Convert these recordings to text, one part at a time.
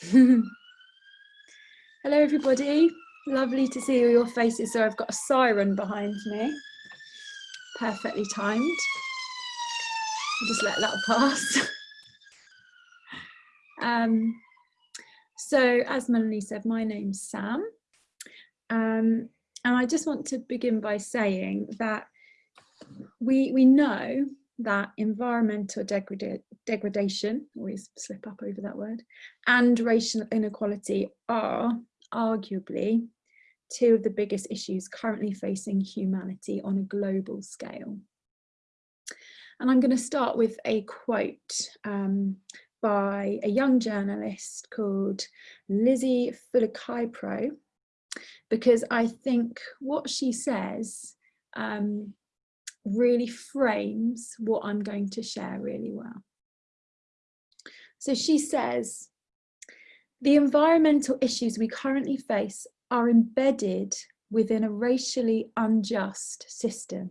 Hello everybody, lovely to see all your faces. So I've got a siren behind me, perfectly timed. I'll just let that pass. um, so as Melanie said, my name's Sam. Um, and I just want to begin by saying that we, we know that environmental degrada degradation, always slip up over that word, and racial inequality are arguably two of the biggest issues currently facing humanity on a global scale. And I'm going to start with a quote um, by a young journalist called Lizzie Fulakaipro, because I think what she says um, really frames what I'm going to share really well. So she says, the environmental issues we currently face are embedded within a racially unjust system.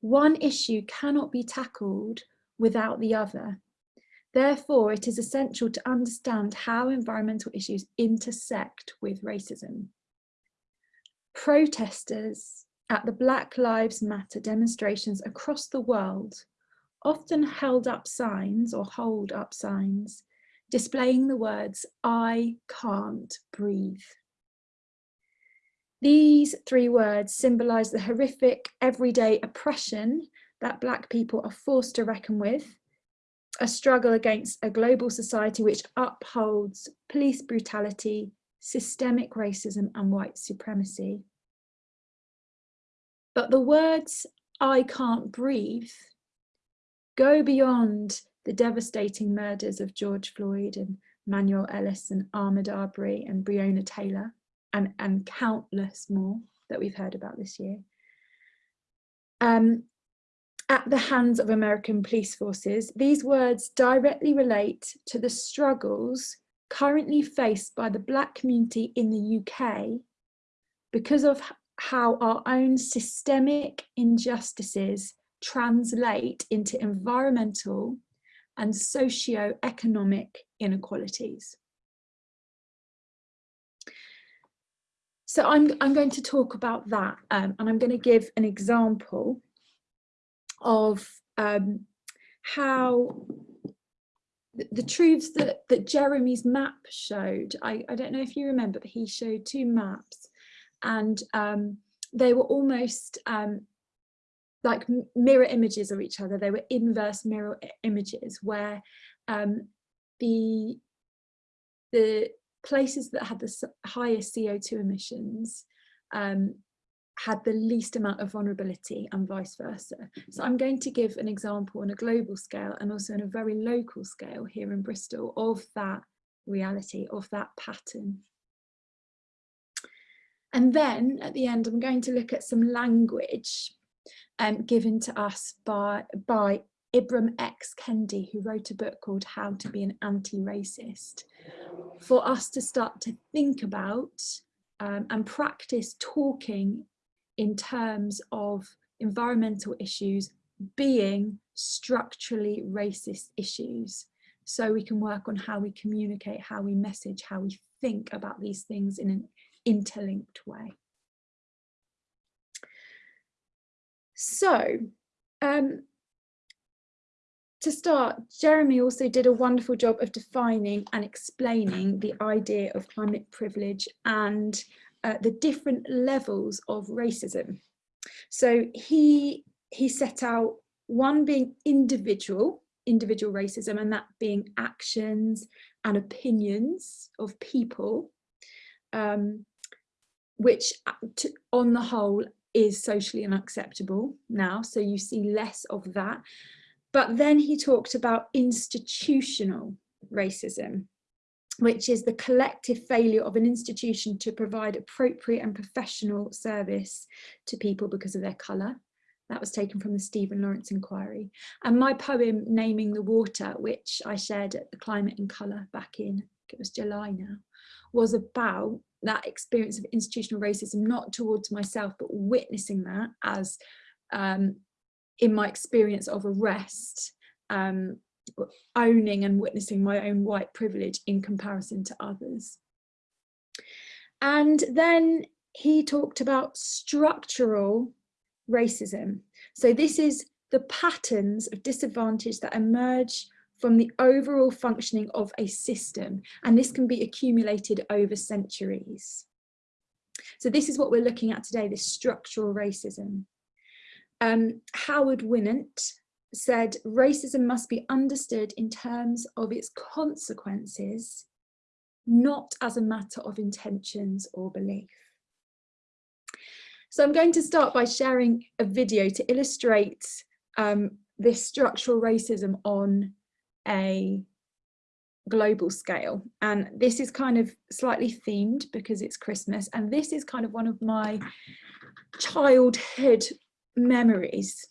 One issue cannot be tackled without the other. Therefore, it is essential to understand how environmental issues intersect with racism. Protesters at the Black Lives Matter demonstrations across the world often held up signs or hold up signs displaying the words, I can't breathe. These three words symbolise the horrific everyday oppression that Black people are forced to reckon with, a struggle against a global society which upholds police brutality, systemic racism and white supremacy. But the words, I can't breathe, go beyond the devastating murders of George Floyd and Manuel Ellis and Ahmaud Arbery and Breonna Taylor and, and countless more that we've heard about this year. Um, at the hands of American police forces, these words directly relate to the struggles currently faced by the Black community in the UK because of how our own systemic injustices translate into environmental and socio-economic inequalities. So I'm, I'm going to talk about that um, and I'm going to give an example of um, how the, the truths that, that Jeremy's map showed, I, I don't know if you remember, but he showed two maps and um, they were almost um, like mirror images of each other. They were inverse mirror images where um, the, the places that had the highest CO2 emissions um, had the least amount of vulnerability and vice versa. So I'm going to give an example on a global scale and also on a very local scale here in Bristol of that reality, of that pattern. And then at the end, I'm going to look at some language um, given to us by, by Ibram X. Kendi, who wrote a book called How to be an Anti-Racist, for us to start to think about um, and practice talking in terms of environmental issues being structurally racist issues. So we can work on how we communicate, how we message, how we think about these things in an interlinked way. So um, to start, Jeremy also did a wonderful job of defining and explaining the idea of climate privilege and uh, the different levels of racism. So he, he set out one being individual, individual racism, and that being actions and opinions of people. Um, which uh, to, on the whole is socially unacceptable now. So you see less of that. But then he talked about institutional racism, which is the collective failure of an institution to provide appropriate and professional service to people because of their colour. That was taken from the Stephen Lawrence inquiry. And my poem, Naming the Water, which I shared at the Climate and Colour back in, it was July now, was about that experience of institutional racism, not towards myself, but witnessing that as um, in my experience of arrest, um, owning and witnessing my own white privilege in comparison to others. And then he talked about structural racism. So this is the patterns of disadvantage that emerge from the overall functioning of a system. And this can be accumulated over centuries. So this is what we're looking at today, this structural racism. Um, Howard Winant said racism must be understood in terms of its consequences, not as a matter of intentions or belief. So I'm going to start by sharing a video to illustrate um, this structural racism on a global scale. And this is kind of slightly themed because it's Christmas. And this is kind of one of my childhood memories,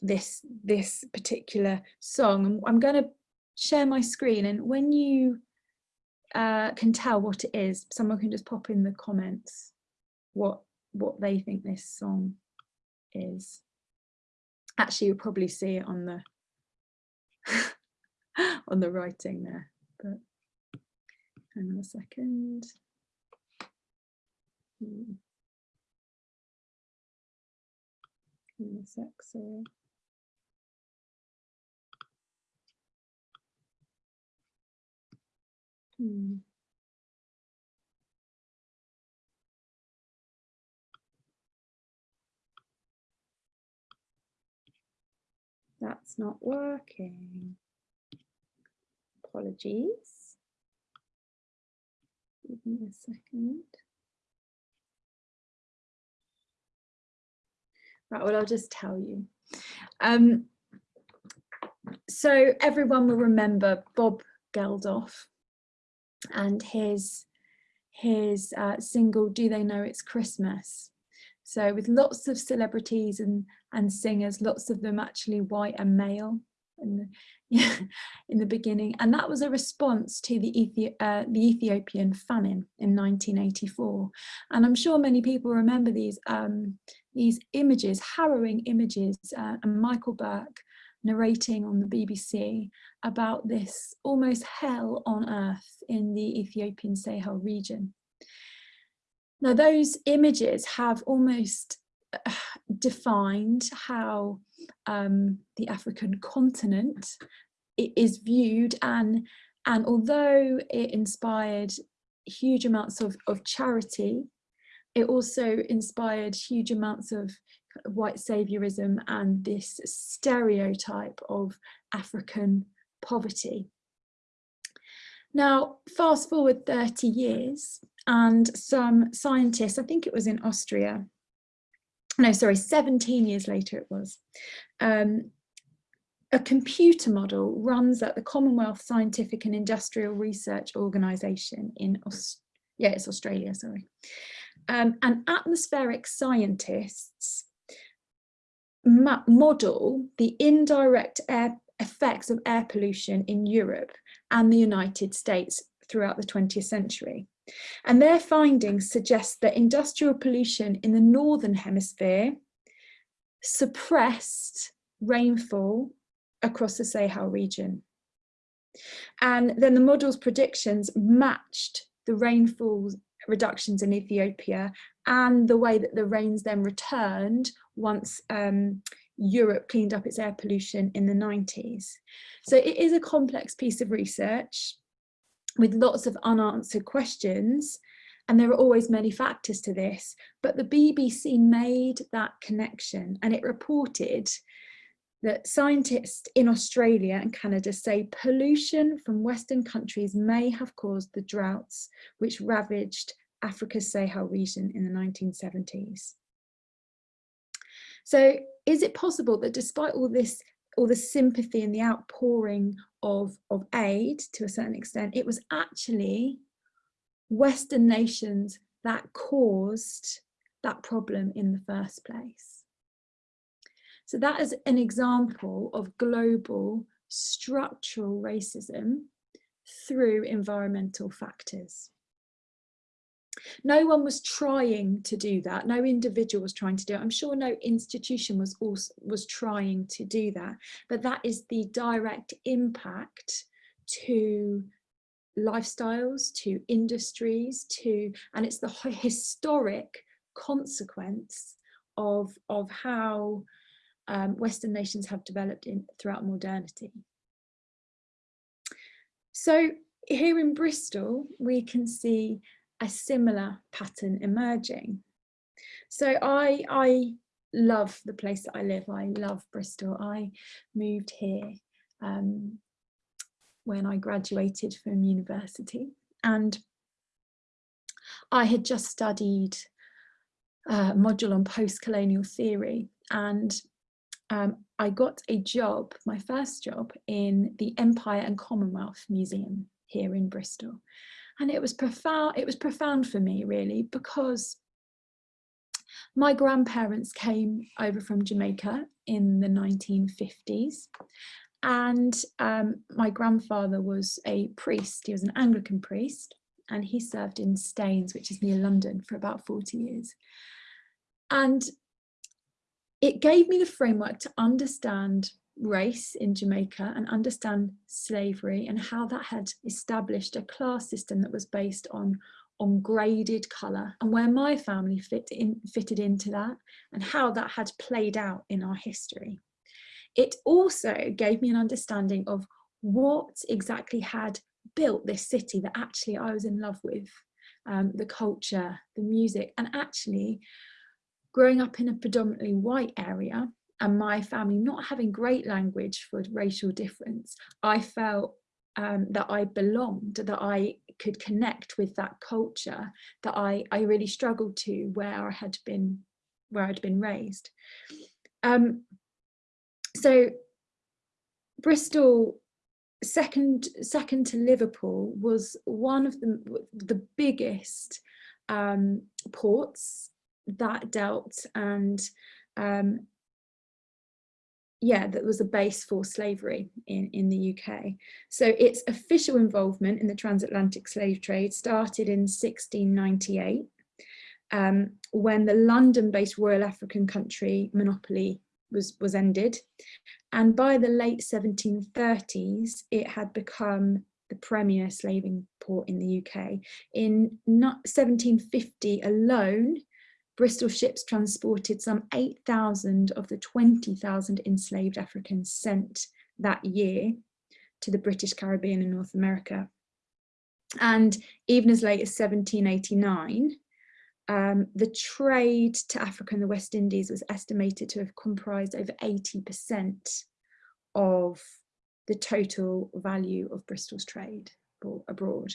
this, this particular song. And I'm going to share my screen and when you uh, can tell what it is, someone can just pop in the comments what, what they think this song is. Actually, you'll probably see it on the on the writing there, but hang on a second. Hmm. Sec, sorry. Hmm. That's not working. Apologies. Give me a second. Right, well, I'll just tell you. Um, so everyone will remember Bob Geldof and his his uh, single Do They Know It's Christmas? So with lots of celebrities and, and singers, lots of them actually white and male yeah, in the beginning. And that was a response to the, Ethi uh, the Ethiopian famine in 1984. And I'm sure many people remember these um, these images, harrowing images, uh, and Michael Buerk narrating on the BBC about this almost hell on earth in the Ethiopian Sahel region. Now those images have almost uh, defined how um, the African continent is viewed and and although it inspired huge amounts of, of charity it also inspired huge amounts of white saviorism and this stereotype of African poverty. Now, fast forward 30 years and some scientists, I think it was in Austria, no, sorry, 17 years later it was, um, a computer model runs at the Commonwealth Scientific and Industrial Research Organisation in, Aust yeah, it's Australia, sorry um, and atmospheric scientists model the indirect air effects of air pollution in Europe and the United States throughout the 20th century. And their findings suggest that industrial pollution in the Northern Hemisphere suppressed rainfall across the Sahel region. And then the model's predictions matched the rainfall reductions in Ethiopia and the way that the rains then returned once um, Europe cleaned up its air pollution in the 90s. So it is a complex piece of research with lots of unanswered questions and there are always many factors to this, but the BBC made that connection and it reported that scientists in Australia and Canada say pollution from Western countries may have caused the droughts which ravaged Africa's Sahel region in the 1970s. So is it possible that despite all this, all the sympathy and the outpouring of, of aid to a certain extent, it was actually Western nations that caused that problem in the first place? So that is an example of global structural racism through environmental factors. No one was trying to do that. No individual was trying to do it. I'm sure no institution was also was trying to do that. But that is the direct impact to lifestyles, to industries, to and it's the historic consequence of of how um, Western nations have developed in throughout modernity. So here in Bristol, we can see a similar pattern emerging. So I, I love the place that I live. I love Bristol. I moved here um, when I graduated from university and I had just studied a module on post-colonial theory and um, I got a job, my first job, in the Empire and Commonwealth Museum here in Bristol. And it was profound, it was profound for me really because my grandparents came over from Jamaica in the 1950s and um, my grandfather was a priest, he was an Anglican priest and he served in Staines, which is near London for about 40 years. And it gave me the framework to understand race in Jamaica and understand slavery and how that had established a class system that was based on on graded colour and where my family fit in, fitted into that and how that had played out in our history. It also gave me an understanding of what exactly had built this city that actually I was in love with, um, the culture, the music, and actually growing up in a predominantly white area and my family not having great language for racial difference, I felt um, that I belonged, that I could connect with that culture that I, I really struggled to where I had been, where I'd been raised. Um, so Bristol, second, second to Liverpool, was one of the, the biggest um, ports that dealt and um, yeah, that was a base for slavery in, in the UK. So its official involvement in the transatlantic slave trade started in 1698 um, when the London-based Royal African Company monopoly was, was ended. And by the late 1730s, it had become the premier slaving port in the UK. In 1750 alone, Bristol ships transported some 8,000 of the 20,000 enslaved Africans sent that year to the British Caribbean and North America. And even as late as 1789, um, the trade to Africa and the West Indies was estimated to have comprised over 80% of the total value of Bristol's trade abroad.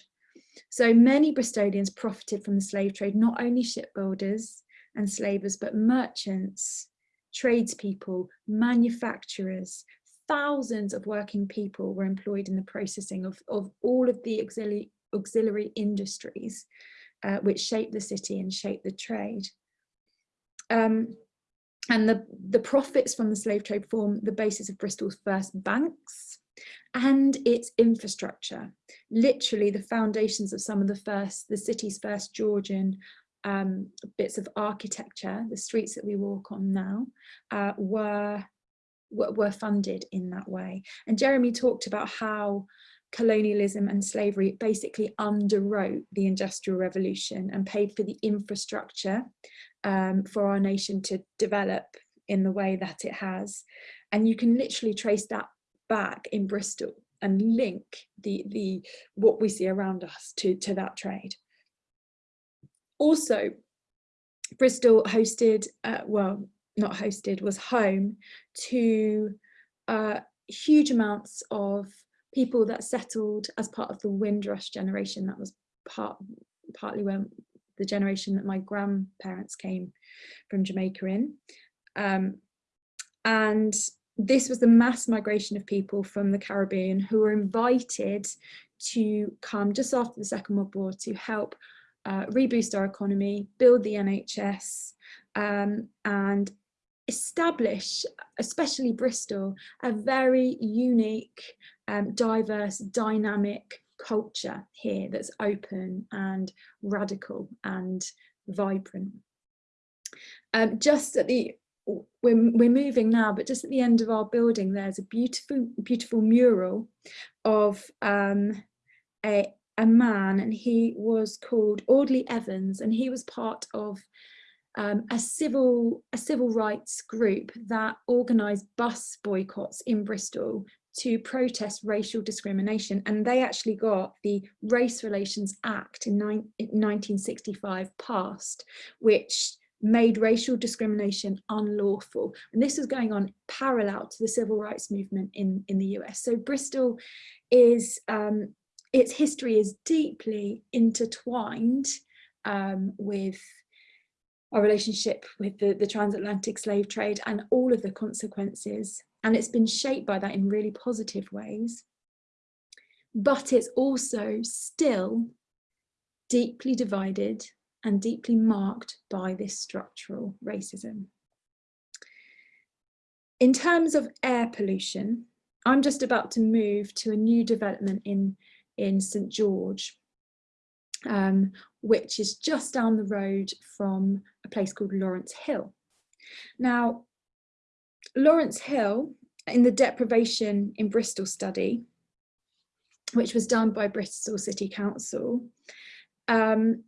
So many Bristolians profited from the slave trade, not only shipbuilders, and slavers, but merchants, tradespeople, manufacturers, thousands of working people were employed in the processing of, of all of the auxiliary, auxiliary industries uh, which shaped the city and shaped the trade. Um, and the, the profits from the slave trade form the basis of Bristol's first banks and its infrastructure, literally the foundations of some of the first, the city's first Georgian um, bits of architecture, the streets that we walk on now, uh, were, were funded in that way. And Jeremy talked about how colonialism and slavery basically underwrote the Industrial Revolution and paid for the infrastructure um, for our nation to develop in the way that it has. And you can literally trace that back in Bristol and link the, the what we see around us to, to that trade. Also, Bristol hosted, uh, well, not hosted, was home to uh, huge amounts of people that settled as part of the Windrush generation. That was part, partly when the generation that my grandparents came from Jamaica in. Um, and this was the mass migration of people from the Caribbean who were invited to come just after the Second World War to help uh, reboost our economy, build the NHS um, and establish, especially Bristol, a very unique, um, diverse, dynamic culture here that's open and radical and vibrant. Um, just at the we're, we're moving now, but just at the end of our building, there's a beautiful, beautiful mural of um, a, a man and he was called Audley Evans and he was part of um, a civil a civil rights group that organised bus boycotts in Bristol to protest racial discrimination and they actually got the Race Relations Act in, in 1965 passed which made racial discrimination unlawful. And this was going on parallel to the civil rights movement in, in the US. So Bristol is, um, its history is deeply intertwined um, with our relationship with the, the transatlantic slave trade and all of the consequences. And it's been shaped by that in really positive ways. But it's also still deeply divided and deeply marked by this structural racism. In terms of air pollution, I'm just about to move to a new development in, in St George, um, which is just down the road from a place called Lawrence Hill. Now, Lawrence Hill, in the deprivation in Bristol study, which was done by Bristol City Council, um,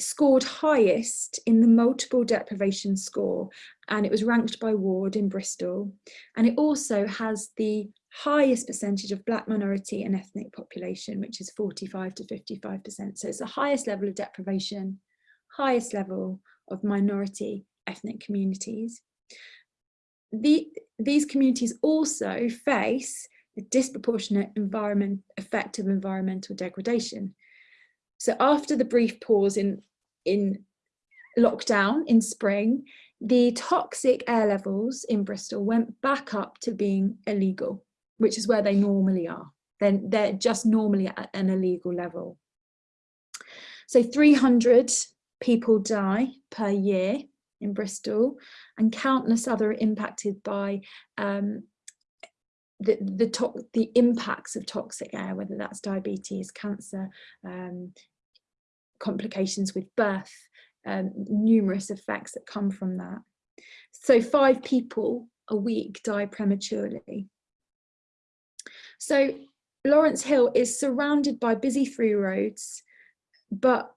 scored highest in the multiple deprivation score and it was ranked by ward in Bristol and it also has the highest percentage of black minority and ethnic population which is 45 to 55 percent. So it's the highest level of deprivation highest level of minority ethnic communities. The, these communities also face a disproportionate environment effect of environmental degradation. So after the brief pause in in lockdown in spring, the toxic air levels in Bristol went back up to being illegal, which is where they normally are. Then they're just normally at an illegal level. So 300 people die per year in Bristol and countless other impacted by um, the, the, the impacts of toxic air, whether that's diabetes, cancer, um, complications with birth, um, numerous effects that come from that. So five people a week die prematurely. So Lawrence Hill is surrounded by busy through roads, but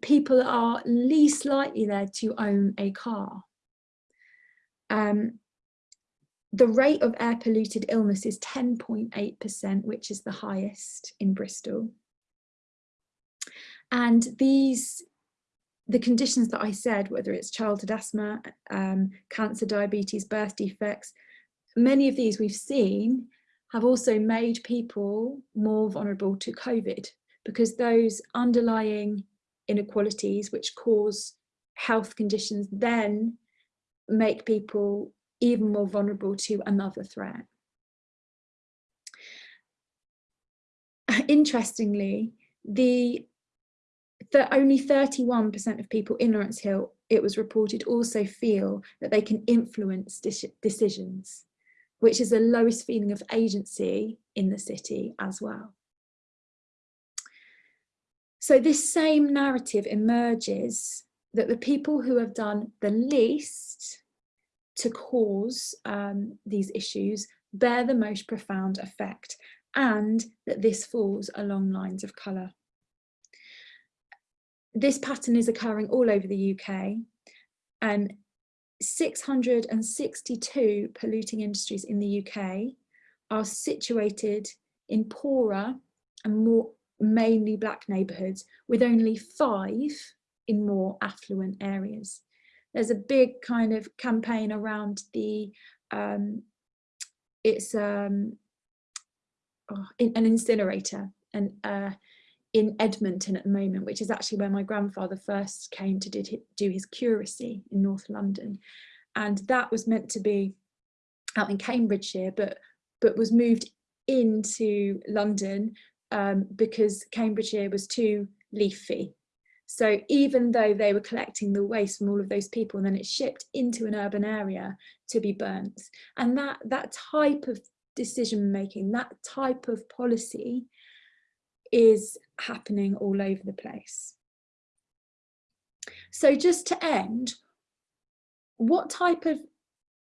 people are least likely there to own a car. Um, the rate of air polluted illness is 10.8%, which is the highest in Bristol. And these, the conditions that I said, whether it's childhood asthma, um, cancer, diabetes, birth defects, many of these we've seen have also made people more vulnerable to COVID because those underlying inequalities which cause health conditions then make people even more vulnerable to another threat. Interestingly, the that only 31% of people in Lawrence Hill, it was reported, also feel that they can influence decisions, which is the lowest feeling of agency in the city as well. So this same narrative emerges that the people who have done the least to cause um, these issues bear the most profound effect and that this falls along lines of colour this pattern is occurring all over the UK and 662 polluting industries in the UK are situated in poorer and more mainly black neighbourhoods with only five in more affluent areas. There's a big kind of campaign around the, um, it's um, oh, an incinerator and uh, in Edmonton at the moment, which is actually where my grandfather first came to did, do his curacy in North London. And that was meant to be out in Cambridgeshire, but, but was moved into London um, because Cambridgeshire was too leafy. So even though they were collecting the waste from all of those people, and then it's shipped into an urban area to be burnt. And that, that type of decision making, that type of policy is happening all over the place. So just to end, what type of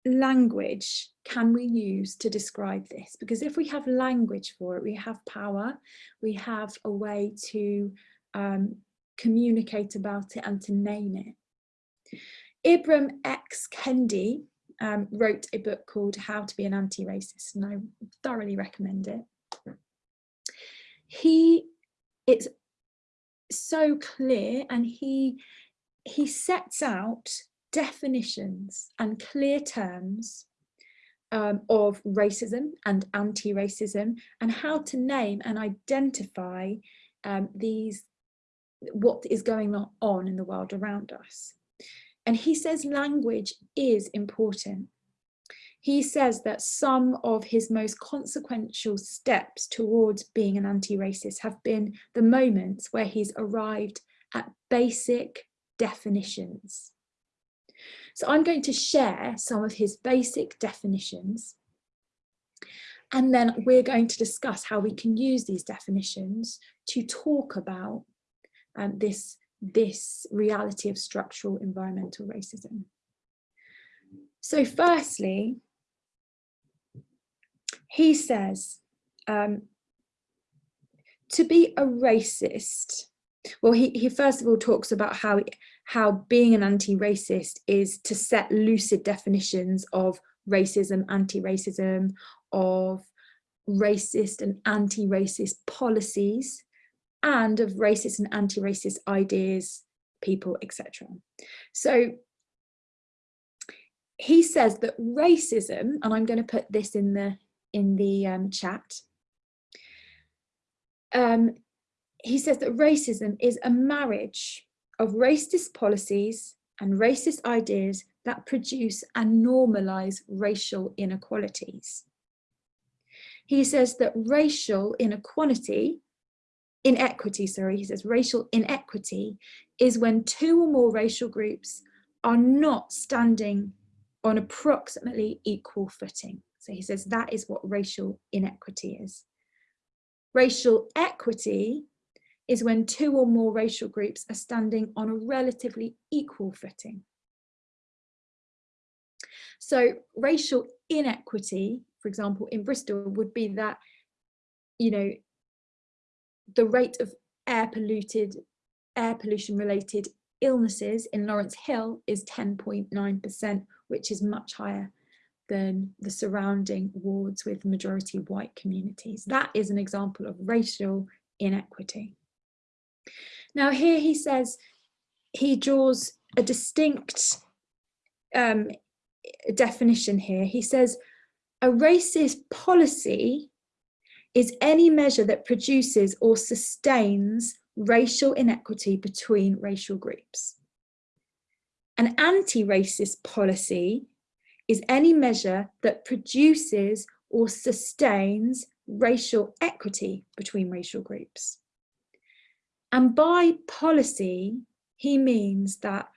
language can we use to describe this? Because if we have language for it, we have power, we have a way to um, communicate about it and to name it. Ibram X. Kendi um, wrote a book called How to be an Anti-Racist and I thoroughly recommend it. He, it's so clear and he, he sets out definitions and clear terms um, of racism and anti-racism and how to name and identify um, these what is going on in the world around us. And he says language is important. He says that some of his most consequential steps towards being an anti-racist have been the moments where he's arrived at basic definitions. So I'm going to share some of his basic definitions and then we're going to discuss how we can use these definitions to talk about um, this, this reality of structural environmental racism. So firstly, he says, um, to be a racist, well, he, he first of all talks about how, how being an anti-racist is to set lucid definitions of racism, anti-racism, of racist and anti-racist policies, and of racist and anti-racist ideas, people, etc. So he says that racism, and I'm going to put this in the in the um, chat. Um, he says that racism is a marriage of racist policies and racist ideas that produce and normalize racial inequalities. He says that racial inequality inequity, sorry, he says racial inequity is when two or more racial groups are not standing on approximately equal footing. So he says that is what racial inequity is. Racial equity is when two or more racial groups are standing on a relatively equal footing. So racial inequity, for example, in Bristol would be that, you know, the rate of air polluted, air pollution related illnesses in Lawrence Hill is 10.9%, which is much higher than the surrounding wards with majority white communities. That is an example of racial inequity. Now here he says, he draws a distinct um, definition here. He says, a racist policy is any measure that produces or sustains racial inequity between racial groups. An anti-racist policy is any measure that produces or sustains racial equity between racial groups. And by policy, he means that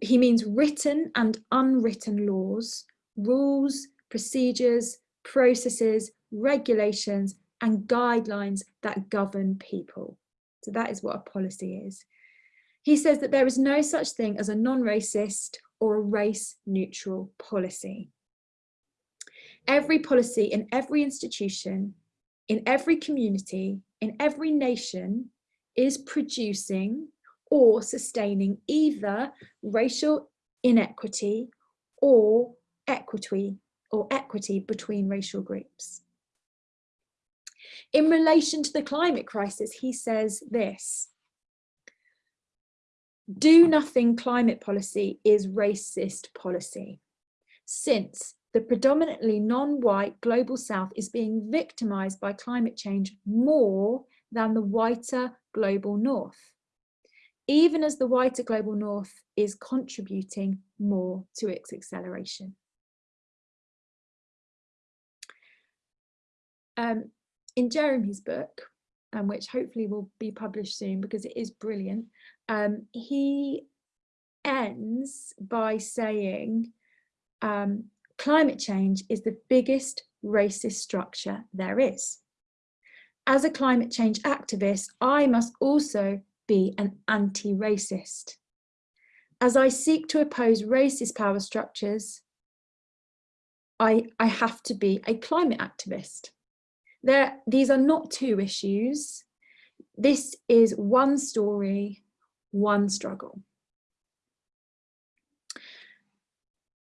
he means written and unwritten laws, rules, procedures, processes, regulations and guidelines that govern people. So that is what a policy is. He says that there is no such thing as a non-racist or a race neutral policy. Every policy in every institution, in every community, in every nation is producing or sustaining either racial inequity or equity or equity between racial groups. In relation to the climate crisis, he says this, do nothing climate policy is racist policy, since the predominantly non-white global south is being victimized by climate change more than the whiter global north, even as the whiter global north is contributing more to its acceleration. Um, in Jeremy's book, um, which hopefully will be published soon because it is brilliant, um, he ends by saying um, climate change is the biggest racist structure there is. as a climate change activist, I must also be an anti-racist. As I seek to oppose racist power structures, I, I have to be a climate activist. There, these are not two issues. This is one story, one struggle.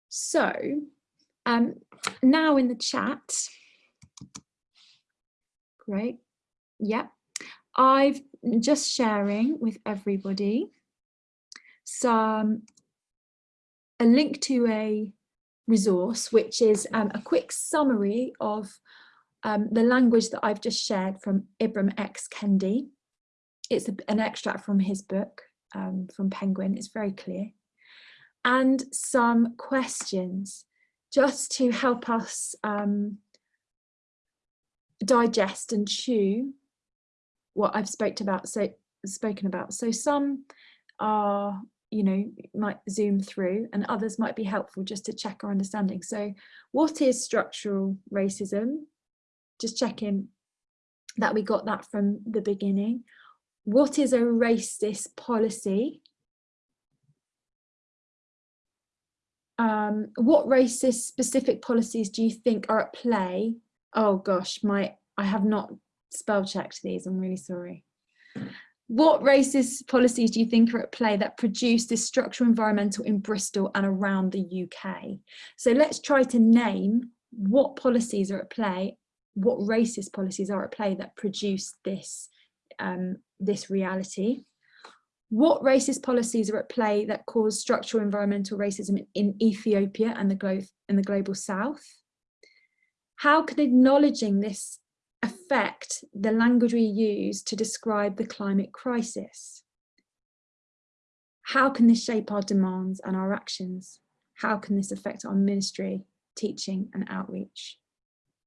So um, now in the chat, great, yeah, I've just sharing with everybody some a link to a resource, which is um, a quick summary of um, the language that I've just shared from Ibram X. Kendi. It's a, an extract from his book, um, from Penguin, it's very clear. And some questions just to help us um, digest and chew what I've about, so, spoken about. So some are you know, might zoom through and others might be helpful just to check our understanding. So what is structural racism? Just checking that we got that from the beginning. What is a racist policy? Um, what racist specific policies do you think are at play? Oh gosh, my I have not spell checked these, I'm really sorry. What racist policies do you think are at play that produce this structural environmental in Bristol and around the UK? So let's try to name what policies are at play, what racist policies are at play that produce this, um, this reality. What racist policies are at play that cause structural environmental racism in Ethiopia and the, glo and the global south? How can acknowledging this affect the language we use to describe the climate crisis? How can this shape our demands and our actions? How can this affect our ministry, teaching and outreach?